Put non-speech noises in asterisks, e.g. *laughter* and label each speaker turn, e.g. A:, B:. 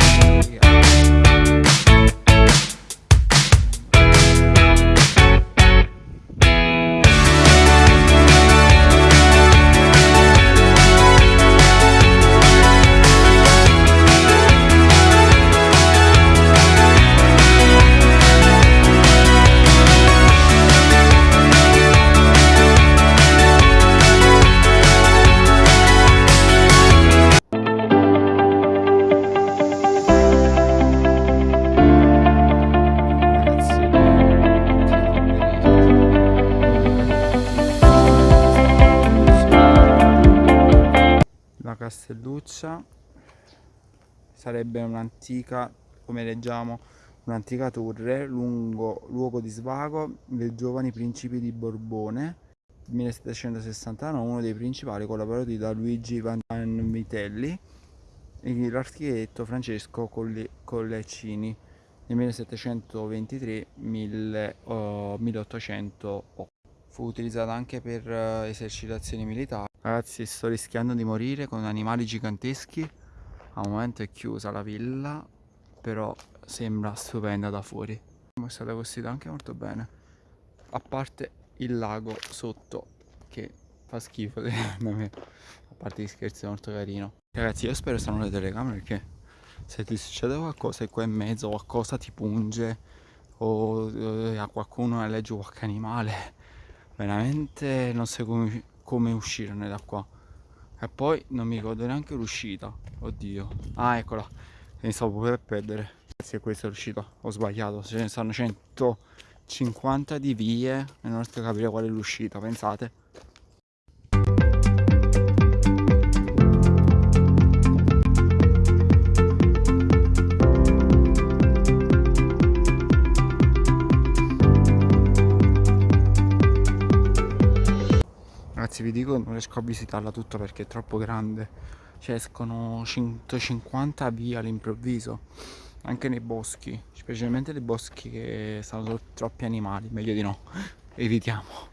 A: Yeah. Castelluccia. Sarebbe un'antica come leggiamo un'antica torre lungo luogo di svago dei giovani principi di Borbone 1769 uno dei principali collaboratori da Luigi Vanvitelli e l'architetto Francesco Collecini nel 1723-1808 fu utilizzata anche per uh, esercitazioni militari ragazzi sto rischiando di morire con animali giganteschi. Al momento è chiusa la villa però sembra stupenda da fuori. È stata costruita anche molto bene. A parte il lago sotto che fa schifo *laughs* secondo me. A parte gli scherzi è molto carino. Ragazzi io spero stanno le telecamere perché se ti succede qualcosa e qua in mezzo qualcosa ti punge o eh, a qualcuno legge qualche animale veramente non so come, come uscirne da qua. E poi non mi ricordo neanche l'uscita. Oddio. Ah eccola. Mi stavo per perdere. Grazie a questo è l'uscita ho sbagliato. Ce ne stanno 150 di vie e non riesco a capire qual è l'uscita pensate ragazzi vi dico non riesco a visitarla tutta perché è troppo grande. Cioè escono 150 via all'improvviso anche nei boschi specialmente nei boschi che sono troppi animali meglio di no. *laughs* Evitiamo